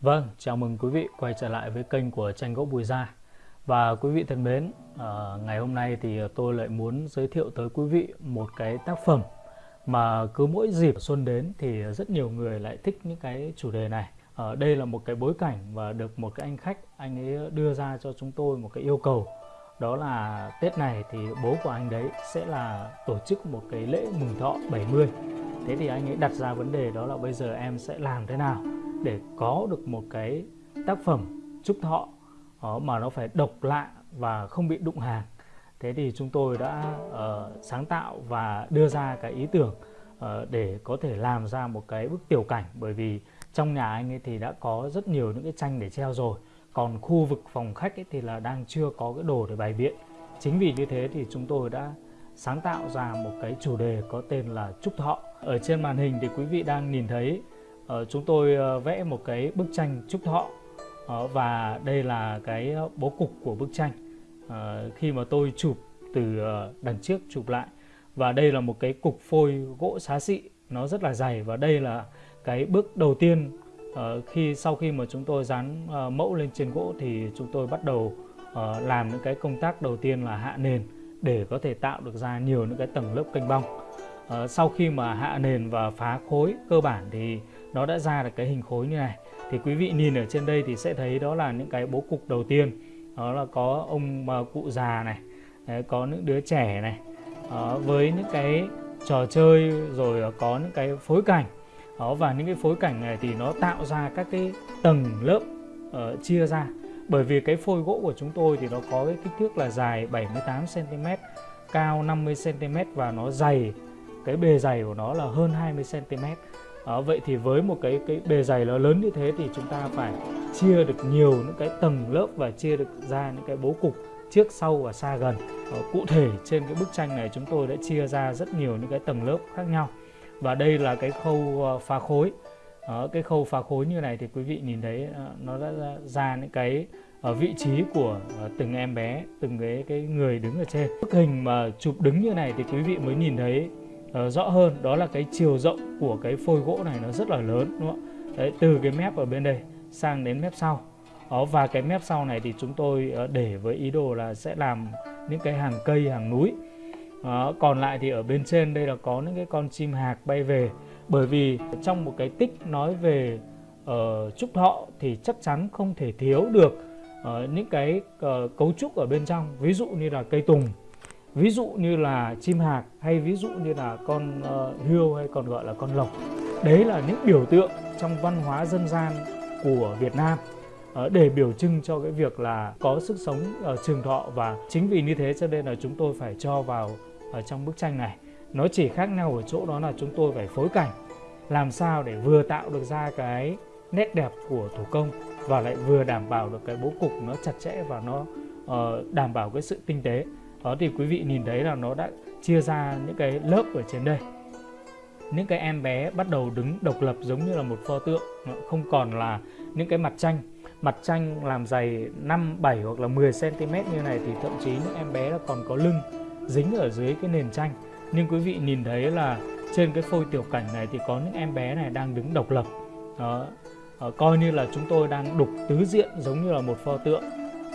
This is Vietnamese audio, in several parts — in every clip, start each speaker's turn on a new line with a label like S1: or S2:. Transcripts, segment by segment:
S1: Vâng, chào mừng quý vị quay trở lại với kênh của tranh gỗ Bùi Gia. Và quý vị thân mến, uh, ngày hôm nay thì tôi lại muốn giới thiệu tới quý vị một cái tác phẩm Mà cứ mỗi dịp xuân đến thì rất nhiều người lại thích những cái chủ đề này. Ở uh, Đây là một cái bối cảnh và được một cái anh khách, anh ấy đưa ra cho chúng tôi một cái yêu cầu. Đó là Tết này thì bố của anh đấy sẽ là tổ chức một cái lễ mừng thọ 70 Thế thì anh ấy đặt ra vấn đề đó là bây giờ em sẽ làm thế nào? Để có được một cái tác phẩm trúc thọ ờ, mà nó phải độc lạ và không bị đụng hàng. Thế thì chúng tôi đã uh, sáng tạo và đưa ra cái ý tưởng uh, để có thể làm ra một cái bức tiểu cảnh. Bởi vì trong nhà anh ấy thì đã có rất nhiều những cái tranh để treo rồi. Còn khu vực phòng khách ấy thì là đang chưa có cái đồ để bày biện. Chính vì như thế thì chúng tôi đã sáng tạo ra một cái chủ đề có tên là trúc thọ. Ở trên màn hình thì quý vị đang nhìn thấy Ờ, chúng tôi ờ, vẽ một cái bức tranh trúc thọ. Ờ, và đây là cái bố cục của bức tranh. Khi mà tôi chụp từ đằng trước chụp lại. Và đây là một cái cục phôi gỗ xá xị, nó rất là dày. Và đây là cái bước đầu tiên khi, sau khi mà chúng tôi dán mẫu lên trên gỗ thì chúng tôi bắt đầu làm những cái công tác đầu tiên là hạ nền để có thể tạo được ra nhiều những cái tầng lớp kênh bong. Sau khi mà hạ nền và phá khối cơ bản thì nó đã ra được cái hình khối như này. Thì quý vị nhìn ở trên đây thì sẽ thấy đó là những cái bố cục đầu tiên. Đó là có ông ờ, cụ già này đấy, có những đứa trẻ này đó, với những cái trò chơi rồi có những cái phối cảnh. Đó, và những cái phối cảnh này thì nó tạo ra các cái tầng lớp uh, chia ra. Bởi vì cái phôi gỗ của chúng tôi thì nó có cái kích thước là dài 78 cm cao 50 cm và nó dày cái bề dày của nó là hơn 20 cm à, vậy thì với một cái cái bề dày nó lớn như thế thì chúng ta phải chia được nhiều những cái tầng lớp và chia được ra những cái bố cục trước sau và xa gần. À, cụ thể trên cái bức tranh này chúng tôi đã chia ra rất nhiều những cái tầng lớp khác nhau. Và đây là cái khâu ờ, phá khối. À, cái khâu phá khối như này thì quý vị nhìn thấy ờ, nó đã ra những cái ở vị trí của từng em bé từng cái cái người đứng ở trên. Bức hình mà chụp đứng như này thì quý vị mới nhìn thấy uh, rõ hơn đó là cái chiều rộng của cái phôi gỗ này nó rất là lớn đúng không Đấy, từ cái mép ở bên đây sang đến mép sau. Đó, và cái mép sau này thì chúng tôi uh, để với ý đồ là sẽ làm những cái hàng cây hàng núi. Đó, còn lại thì ở bên trên đây là có những cái con chim hạc bay về. Bởi vì trong một cái tích nói về uh, trúc thọ thì chắc chắn không thể thiếu được uh, những cái uh, cấu trúc ở bên trong. Ví dụ như là cây tùng ví dụ như là chim hạc hay ví dụ như là con uh, hươu hay còn gọi là con lộc. Đấy là những biểu tượng trong văn hóa dân gian của Việt Nam ờ, để biểu trưng cho cái việc là có sức sống trường thọ. Và chính vì như thế cho nên là chúng tôi phải cho vào ở trong bức tranh này. Nó chỉ khác nhau ở chỗ đó là chúng tôi phải phối cảnh làm sao để vừa tạo được ra cái nét đẹp của thủ công và lại vừa đảm bảo được cái bố cục nó chặt chẽ và nó uh, đảm bảo cái sự tinh tế đó thì quý vị nhìn thấy là nó đã chia ra những cái lớp ở trên đây. Những cái em bé bắt đầu đứng độc lập giống như là một pho tượng không còn là những cái mặt tranh mặt tranh làm dày 5, 7 hoặc là 10 cm như này thì thậm chí những em bé là còn có lưng dính ở dưới cái nền tranh nhưng quý vị nhìn thấy là trên cái phôi tiểu cảnh này thì có những em bé này đang đứng độc lập. Đó. Ờ, coi như là chúng tôi đang đục tứ diện giống như là một pho tượng.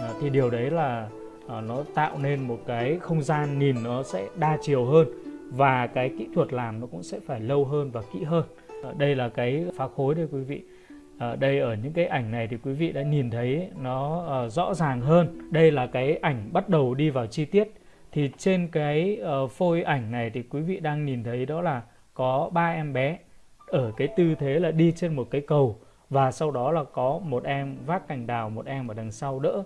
S1: Ờ, thì điều đấy là Ờ, nó tạo nên một cái không gian nhìn nó sẽ đa chiều hơn và cái kỹ thuật làm nó cũng sẽ phải lâu hơn và kỹ hơn. Ờ, đây là cái phá khối đây quý vị. Ở đây ở những cái ảnh này thì quý vị đã nhìn thấy nó rõ ràng hơn. Đây là cái ảnh bắt đầu đi vào chi tiết. Thì trên cái phôi ảnh này thì quý vị đang nhìn thấy đó là có ba em bé ở cái tư thế là đi trên một cái cầu và sau đó là có một em vác cành đào, một em ở đằng sau đỡ.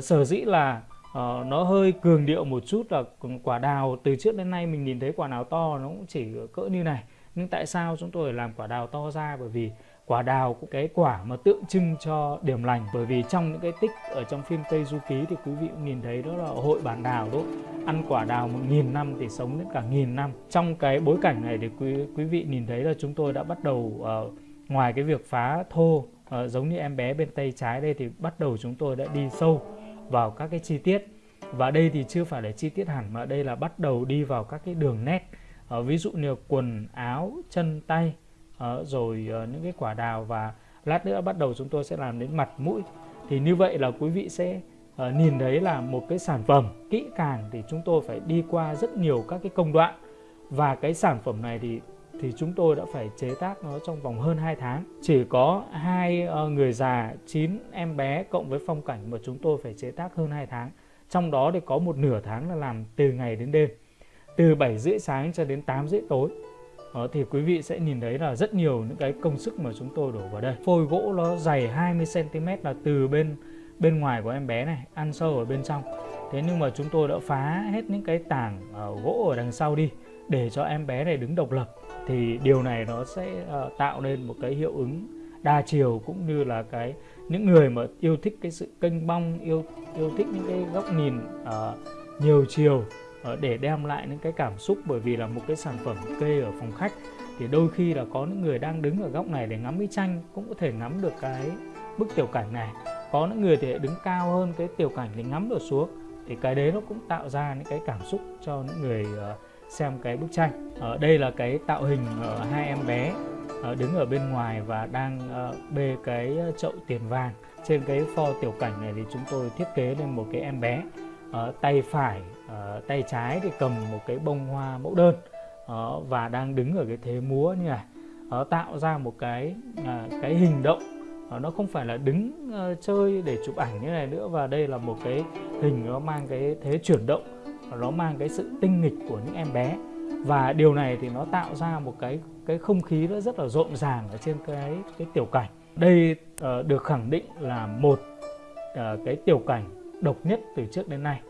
S1: Sở dĩ là uh, nó hơi cường điệu một chút là quả đào từ trước đến nay mình nhìn thấy quả đào to nó cũng chỉ cỡ như này. Nhưng tại sao chúng tôi làm quả đào to ra? Bởi vì quả đào cũng cái quả mà tượng trưng cho điểm lành. Bởi vì trong những cái tích ở trong phim Tây Du Ký thì quý vị cũng nhìn thấy đó là hội bản đào đó. Ăn quả đào một nghìn năm thì sống đến cả nghìn năm. Trong cái bối cảnh này thì quý quý vị nhìn thấy là chúng tôi đã bắt đầu uh, ngoài cái việc phá thô uh, giống như em bé bên tay trái đây thì bắt đầu chúng tôi đã đi sâu vào các cái chi tiết. Và đây thì chưa phải là chi tiết hẳn mà đây là bắt đầu đi vào các cái đường nét. À, ví dụ như quần áo chân tay à, rồi à, những cái quả đào và lát nữa bắt đầu chúng tôi sẽ làm đến mặt mũi. Thì như vậy là quý vị sẽ à, nhìn thấy là một cái sản phẩm kỹ càng thì chúng tôi phải đi qua rất nhiều các cái công đoạn. Và cái sản phẩm này thì thì chúng tôi đã phải chế tác nó trong vòng hơn 2 tháng. Chỉ có hai ờ, người già, 9 em bé cộng với phong cảnh mà chúng tôi phải chế tác hơn 2 tháng. Trong đó thì có một nửa tháng là làm từ ngày đến đêm. Từ 7 rưỡi sáng cho đến 8 rưỡi tối. Đó, thì quý vị sẽ nhìn thấy là rất nhiều những cái công sức mà chúng tôi đổ vào đây. Phôi gỗ nó dày 20cm là từ bên bên ngoài của em bé này, ăn sâu ở bên trong. Thế nhưng mà chúng tôi đã phá hết những cái tảng uh, gỗ ở đằng sau đi để cho em bé này đứng độc lập thì điều này nó sẽ uh, tạo nên một cái hiệu ứng đa chiều cũng như là cái những người mà yêu thích cái sự kênh bong yêu yêu thích những cái góc nhìn uh, nhiều chiều uh, để đem lại những cái cảm xúc. Bởi vì là một cái sản phẩm kê ở phòng khách thì đôi khi là có những người đang đứng ở góc này để ngắm cái tranh cũng có thể ngắm được cái bức tiểu cảnh này. Có những người thì đứng cao hơn cái tiểu cảnh để ngắm được xuống. Thì cái đấy nó cũng tạo ra những cái cảm xúc cho những người uh, xem cái bức tranh. Ở đây là cái tạo hình ở hai em bé ờ, đứng ở bên ngoài và đang ờ, bê cái ờ, chậu tiền vàng. Trên cái pho tiểu cảnh này thì chúng tôi thiết kế lên một cái em bé ở tay phải tay trái thì cầm một cái bông hoa mẫu đơn và đang đứng ở cái thế múa như này. Tạo ra một cái à, cái hình động. Nó không phải là đứng chơi để chụp ảnh như này nữa và đây là một cái hình nó mang cái thế chuyển động nó mang cái sự tinh nghịch của những em bé. Và điều này thì nó tạo ra một cái cái không khí nó rất là rộn ràng ở trên cái cái tiểu cảnh. Đây uh, được khẳng định là một uh, cái tiểu cảnh độc nhất từ trước đến nay.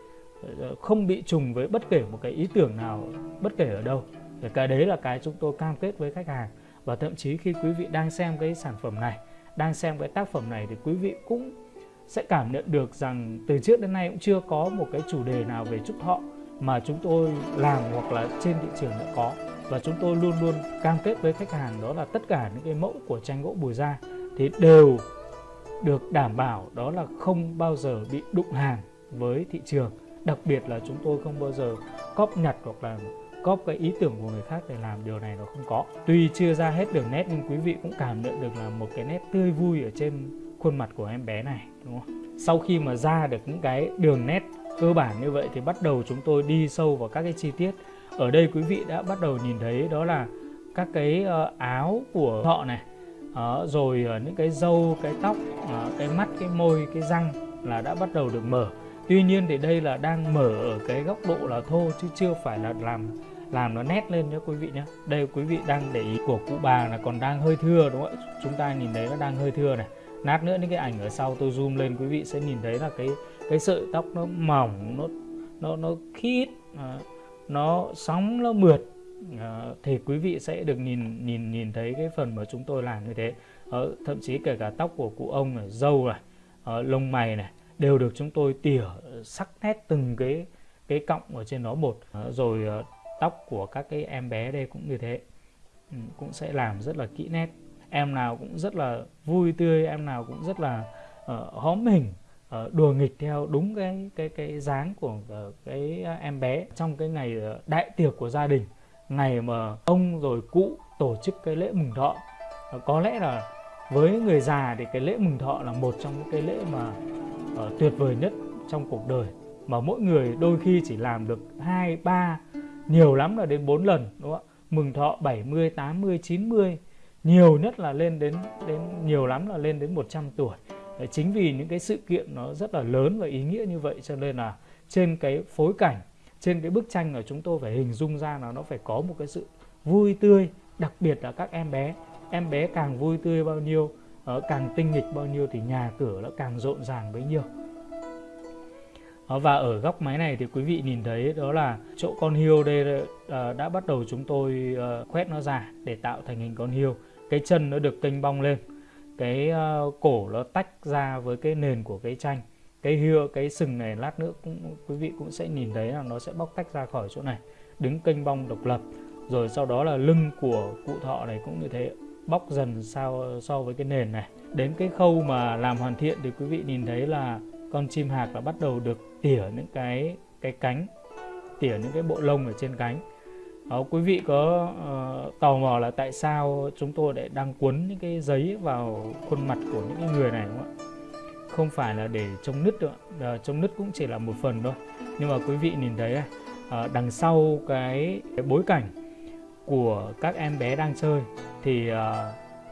S1: Uh, không bị trùng với bất kể một cái ý tưởng nào bất kể ở đâu. Thì cái đấy là cái chúng tôi cam kết với khách hàng. Và thậm chí khi quý vị đang xem cái sản phẩm này đang xem cái tác phẩm này thì quý vị cũng sẽ cảm nhận được rằng từ trước đến nay cũng chưa có một cái chủ đề nào về chúc thọ mà chúng tôi làm hoặc là trên thị trường đã có. Và chúng tôi luôn luôn cam kết với khách hàng đó là tất cả những cái mẫu của tranh gỗ bùi da thì đều được đảm bảo đó là không bao giờ bị đụng hàng với thị trường. Đặc biệt là chúng tôi không bao giờ cóp nhặt hoặc là cóp cái ý tưởng của người khác để làm, điều này nó không có. Tuy chưa ra hết đường nét nhưng quý vị cũng cảm nhận được là một cái nét tươi vui ở trên khuôn mặt của em bé này, đúng không? Sau khi mà ra được những cái đường nét cơ bản như vậy thì bắt đầu chúng tôi đi sâu vào các cái chi tiết. Ở đây quý vị đã bắt đầu nhìn thấy đó là các cái ờ, áo của họ này ờ, rồi ờ, những cái râu, cái tóc cái mắt, cái môi, cái răng là đã bắt đầu được mở. Tuy nhiên thì đây là đang mở ở cái góc độ là thô chứ chưa phải là làm làm nó nét lên nhé quý vị nhé đây quý vị đang để ý của cụ bà là còn đang hơi thưa đúng không ạ? Chúng ta nhìn thấy nó đang hơi thưa này. Nát nữa những cái ảnh ở sau tôi zoom lên quý vị sẽ nhìn thấy là cái cái sợi tóc nó mỏng nó nó nó khít à, nó sóng nó mượt à, thì quý vị sẽ được nhìn nhìn nhìn thấy cái phần mà chúng tôi làm như thế. À, thậm chí kể cả tóc của cụ ông này râu này à, lông mày này đều được chúng tôi tỉa sắc nét từng cái cái cọng ở trên nó một à, ờ, rồi à, tóc của các cái em bé đây cũng như thế. Ừ, cũng sẽ làm rất là kỹ nét. Em nào cũng rất là vui tươi em nào cũng rất là uh, hóm hình. Ờ, đùa nghịch theo đúng cái cái cái dáng của ờ, cái ờ, em bé. Trong cái ngày đại tiệc của gia đình ngày mà ông rồi cụ tổ chức cái lễ mừng thọ có lẽ là với người già thì cái lễ mừng thọ là một trong những cái lễ mà uh, tuyệt vời nhất trong cuộc đời. Mà mỗi người đôi khi chỉ làm được hai ba nhiều lắm là đến 4 lần đúng không ạ? Mừng thọ 70 80 90 nhiều nhất là lên đến đến nhiều lắm là lên đến 100 tuổi chính vì những cái sự kiện nó rất là lớn và ý nghĩa như vậy cho nên là trên cái phối cảnh, trên cái bức tranh là chúng tôi phải hình dung ra là nó phải có một cái sự vui tươi, đặc biệt là các em bé. Em bé càng vui tươi bao nhiêu ờ, càng tinh nghịch bao nhiêu thì nhà cửa nó càng rộn ràng bấy nhiêu. Ờ, và ở góc máy này thì quý vị nhìn thấy đó là chỗ con hiêu đây ờ, đã bắt đầu chúng tôi khoét nó ra để tạo thành hình con hiêu cái chân nó được kênh bong lên cái uh, cổ nó tách ra với cái nền của cái tranh cái hưa cái sừng này lát nữa cũng quý vị cũng sẽ nhìn thấy là nó sẽ bóc tách ra khỏi chỗ này đứng kênh bong độc lập. Rồi sau đó là lưng của cụ thọ này cũng như thế bóc dần sao so với cái nền này. Đến cái khâu mà làm hoàn thiện thì quý vị nhìn thấy là con chim hạc đã bắt đầu được tỉa những cái cái cánh tỉa những cái bộ lông ở trên cánh. Đó, quý vị có uh, tò mò là tại sao chúng tôi lại đang cuốn những cái giấy vào khuôn mặt của những người này không ạ? Không phải là để chống nứt đâu, ạ, ờ, chống nứt cũng chỉ là một phần thôi. Nhưng mà quý vị nhìn thấy uh, đằng sau cái, cái bối cảnh của các em bé đang chơi thì uh,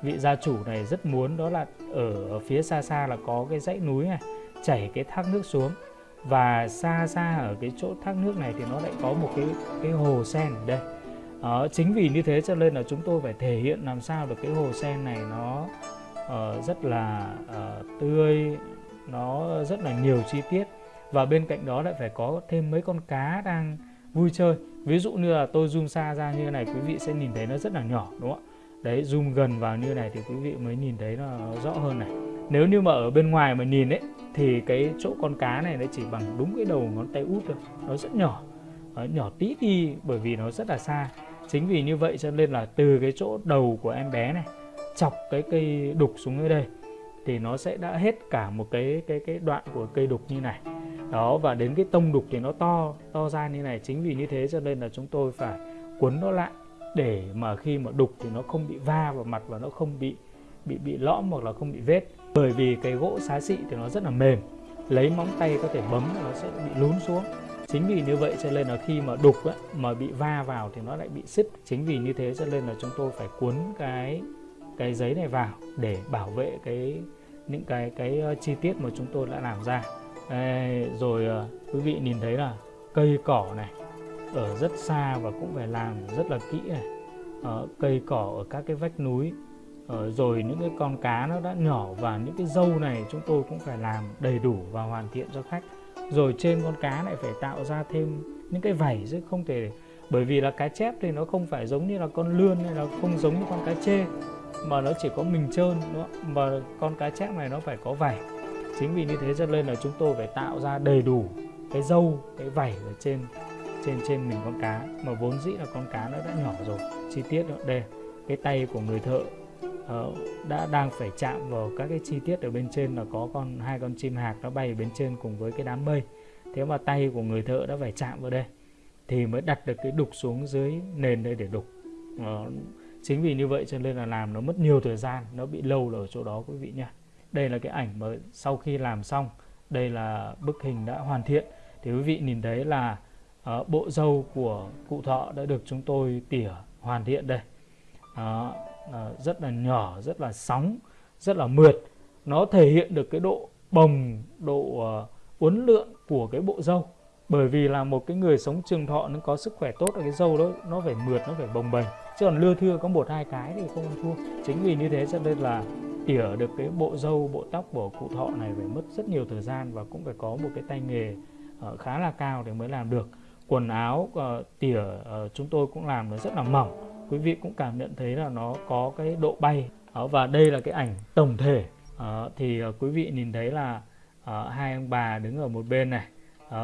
S1: vị gia chủ này rất muốn đó là ở phía xa xa là có cái dãy núi này chảy cái thác nước xuống và xa xa ở cái chỗ thác nước này thì nó lại có một cái cái hồ sen ở đây. Đó, chính vì như thế cho nên là chúng tôi phải thể hiện làm sao được cái hồ sen này nó uh, rất là uh, tươi nó rất là nhiều chi tiết. Và bên cạnh đó lại phải có thêm mấy con cá đang vui chơi. Ví dụ như là tôi zoom xa ra như này quý vị sẽ nhìn thấy nó rất là nhỏ đúng không ạ? Đấy zoom gần vào như này thì quý vị mới nhìn thấy nó rõ hơn này. Nếu như mà ở bên ngoài mà nhìn ấy thì cái chỗ con cá này nó chỉ bằng đúng cái đầu ngón tay út thôi. Nó rất nhỏ. Nó nhỏ tí đi, bởi vì nó rất là xa. Chính vì như vậy cho nên là từ cái chỗ đầu của em bé này, chọc cái cây đục xuống dưới đây, thì nó sẽ đã hết cả một cái cái cái đoạn của cây đục như này. Đó, và đến cái tông đục thì nó to to ra như này. Chính vì như thế cho nên là chúng tôi phải cuốn nó lại để mà khi mà đục thì nó không bị va vào mặt và nó không bị bị bị lõm hoặc là không bị vết bởi vì cái gỗ xá xị thì nó rất là mềm. Lấy móng tay có thể bấm nó sẽ bị lún xuống. Chính vì như vậy cho nên là khi mà đục ấy, mà bị va vào thì nó lại bị sứt chính vì như thế cho nên là chúng tôi phải cuốn cái cái giấy này vào để bảo vệ cái những cái cái ờ, chi tiết mà chúng tôi đã làm ra. Đây, rồi ờ, quý vị nhìn thấy là cây cỏ này ở rất xa và cũng phải làm rất là kỹ này. Ở cây cỏ ở các cái vách núi Ờ, rồi những cái con cá nó đã nhỏ và những cái dâu này chúng tôi cũng phải làm đầy đủ và hoàn thiện cho khách. Rồi trên con cá lại phải tạo ra thêm những cái vảy chứ không thể bởi vì là cá chép thì nó không phải giống như là con lươn hay là không giống như con cá chê, mà nó chỉ có mình trơn, đúng không? mà con cá chép này nó phải có vảy. Chính vì như thế cho nên là chúng tôi phải tạo ra đầy đủ cái dâu, cái vảy ở trên trên trên mình con cá. Mà vốn dĩ là con cá nó đã nhỏ rồi. Chi tiết đó, đây, cái tay của người thợ uh, đã đang phải chạm vào các cái chi tiết ở bên trên là có con hai con chim hạc nó bay ở bên trên cùng với cái đám mây. Thế mà tay của người thợ đã phải chạm vào đây thì mới đặt được cái đục xuống dưới nền đây để đục. Uh, chính vì như vậy cho nên là làm nó mất nhiều thời gian nó bị lâu ở chỗ đó quý vị nha đây là cái ảnh mà sau khi làm xong đây là bức hình đã hoàn thiện. Thì quý vị nhìn thấy là uh, bộ dâu của cụ thọ đã được chúng tôi tỉa hoàn thiện đây. Uh, Ờ, rất là nhỏ, rất là sóng, rất là mượt. Nó thể hiện được cái độ bồng, độ ờ, uốn lượn của cái bộ dâu bởi vì là một cái người sống trường thọ nó có sức khỏe tốt ở cái dâu đó, nó phải mượt, nó phải bồng bềnh. Chứ còn lưa thưa có một, hai cái thì không thua. Chính vì như thế cho nên là tỉa được cái bộ dâu bộ tóc của cụ thọ này phải mất rất nhiều thời gian và cũng phải có một cái tay nghề ờ, khá là cao để mới làm được. Quần áo tỉa chúng tôi cũng làm nó rất là mỏng quý vị cũng cảm nhận thấy là nó có cái độ bay. Ờ, và đây là cái ảnh tổng thể. Ờ, thì ờ, quý vị nhìn thấy là hai ông bà đứng ở một bên này.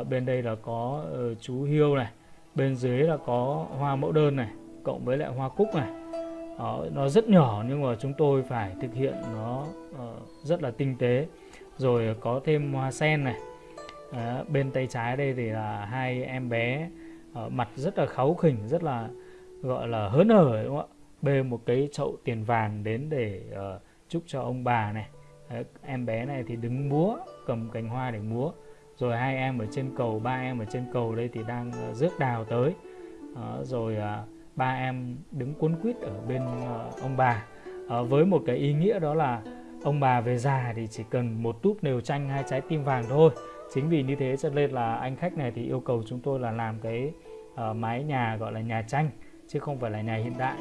S1: Bên đây là có chú hiêu này. Bên dưới là có hoa mẫu đơn này, cộng với lại hoa cúc này. Nó rất nhỏ nhưng mà chúng tôi phải thực hiện nó rất là tinh tế. Rồi có thêm hoa sen này. Bên tay trái đây thì là hai em bé mặt rất là kháu khỉnh, rất là gọi là hớn hở đúng không ạ? Bê một cái chậu tiền vàng đến để uh, chúc cho ông bà này. Đấy, em bé này thì đứng múa cầm cành hoa để múa. Rồi hai em ở trên cầu ba em ở trên cầu đây thì đang uh, rước đào tới. Uh, rồi uh, ba em đứng cuốn quýt ở bên uh, ông bà. Uh, với một cái ý nghĩa đó là ông bà về già thì chỉ cần một túp nều chanh hai trái tim vàng thôi. Chính vì như thế cho nên là anh khách này thì yêu cầu chúng tôi là làm cái uh, mái nhà gọi là nhà tranh chứ không phải là nhà hiện đại.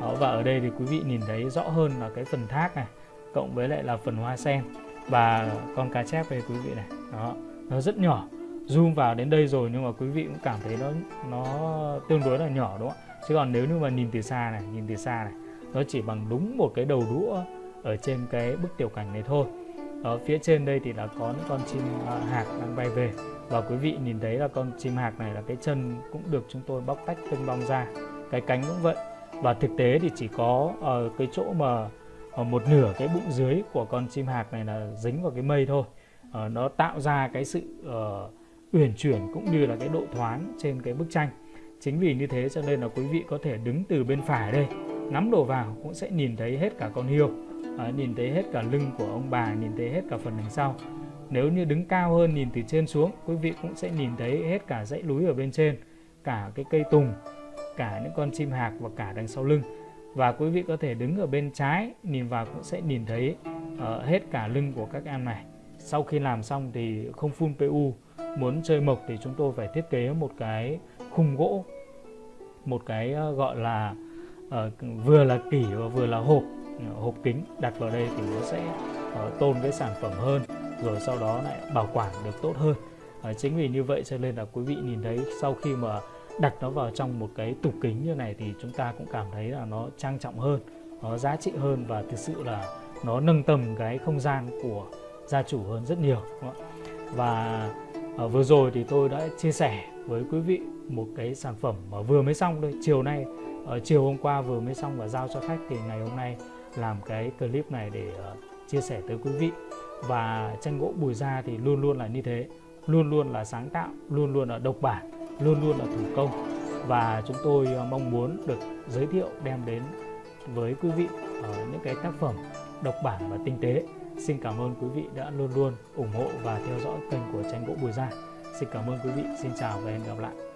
S1: Đó, và ở đây thì quý vị nhìn thấy rõ hơn là cái phần thác này cộng với lại là phần hoa sen và con cá chép đây quý vị này. Đó nó rất nhỏ zoom vào đến đây rồi nhưng mà quý vị cũng cảm thấy nó nó tương đối là nhỏ đúng không ạ? Chứ còn nếu như mà nhìn từ xa này nhìn từ xa này nó chỉ bằng đúng một cái đầu đũa ở trên cái bức tiểu cảnh này thôi. Ở phía trên đây thì là có những con chim à, hạc đang bay về. Và quý vị nhìn thấy là con chim hạc này là cái chân cũng được chúng tôi bóc tách tinh bong ra cái cánh cũng vậy. Và thực tế thì chỉ có ở cái chỗ mà uh, một nửa cái bụng dưới của con chim hạc này là dính vào cái mây thôi. Uh, nó tạo ra cái sự uh, uyển chuyển cũng như là cái độ thoáng trên cái bức tranh. Chính vì như thế cho nên là quý vị có thể đứng từ bên phải đây ngắm đồ vào cũng sẽ nhìn thấy hết cả con hiêu uh, nhìn thấy hết cả lưng của ông bà nhìn thấy hết cả phần đằng sau. Nếu như đứng cao hơn nhìn từ trên xuống quý vị cũng sẽ nhìn thấy hết cả dãy núi ở bên trên cả cái cây tùng cả những con chim hạc và cả đằng sau lưng. Và quý vị có thể đứng ở bên trái nhìn vào cũng sẽ nhìn thấy uh, hết cả lưng của các em này. Sau khi làm xong thì không phun PU muốn chơi mộc thì chúng tôi phải thiết kế một cái khung gỗ một cái uh, gọi là uh, vừa là kỷ và vừa là hộp uh, hộp kính đặt vào đây thì nó sẽ uh, tôn cái sản phẩm hơn rồi sau đó lại bảo quản được tốt hơn. Uh, chính vì như vậy cho nên là quý vị nhìn thấy sau khi mà đặt nó vào trong một cái tủ kính như này thì chúng ta cũng cảm thấy là nó trang trọng hơn, nó giá trị hơn và thực sự là nó nâng tầm cái không gian của gia chủ hơn rất nhiều và à, vừa rồi thì tôi đã chia sẻ với quý vị một cái sản phẩm mà vừa mới xong đây, chiều nay ờ, chiều hôm qua vừa mới xong và giao cho khách thì ngày hôm nay làm cái clip này để ờ, chia sẻ tới quý vị. Và tranh gỗ bùi da thì luôn luôn là như thế, luôn luôn là sáng tạo, luôn luôn là độc bản luôn luôn là thủ công. Và chúng tôi ờ, mong muốn được giới thiệu đem đến với quý vị những cái tác phẩm độc bản và tinh tế. Xin cảm ơn quý vị đã luôn luôn ủng hộ và theo dõi kênh của tranh gỗ bùi gia. xin cảm ơn quý vị. Xin chào và hẹn gặp lại.